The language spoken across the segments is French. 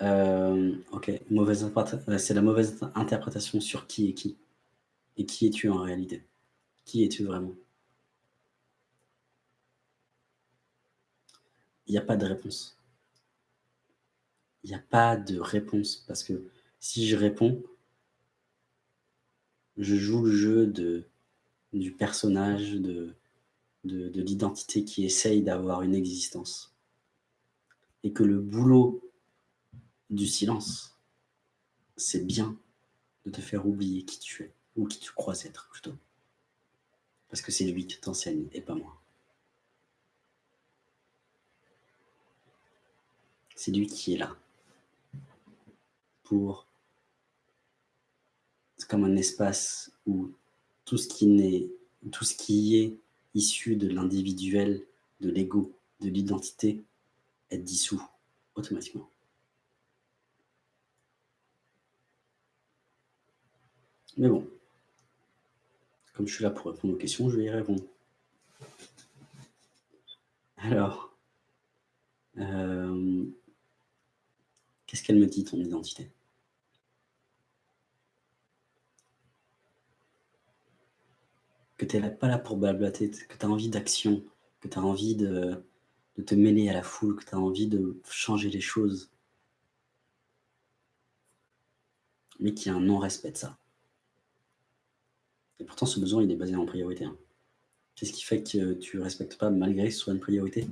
OK, mauvaise interprét c'est la mauvaise interprétation sur qui est qui. Et qui es-tu en réalité? Qui es-tu vraiment? Il y a pas de réponse. Il y a pas de réponse parce que si je réponds je joue le jeu de du personnage, de de l'identité qui essaye d'avoir une existence. Et que le boulot du silence, c'est bien de te faire oublier qui tu es, ou qui tu crois être plutôt. Parce que c'est lui qui t'enseigne et pas moi. C'est lui qui est là. Pour c'est comme un espace où tout ce qui tout ce qui est issu de l'individuel, de l'ego, de l'identité est dissous automatiquement. Mais bon, comme je suis là pour répondre aux questions, je vais y répondre. Alors, euh, qu'est-ce qu'elle me dit ton identité? Que tu es pas là pour blablater, que tu as envie d'action, que tu as envie de de te mêler à la foule, que tu as envie de changer les choses. Mais qu'il y a un non-respect de ça. Et pourtant, ce besoin, il est basé en priorité, hein. Qu'est-ce qui fait que tu respectes pas malgré que ce soit une priorité?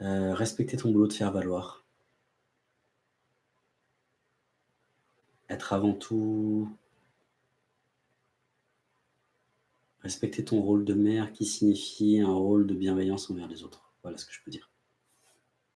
Heu, respecter ton boulot de faire valoir. Être avant tout respecter ton rôle de mère qui signifie un rôle de bienveillance envers les autres. Voilà ce que je peux dire.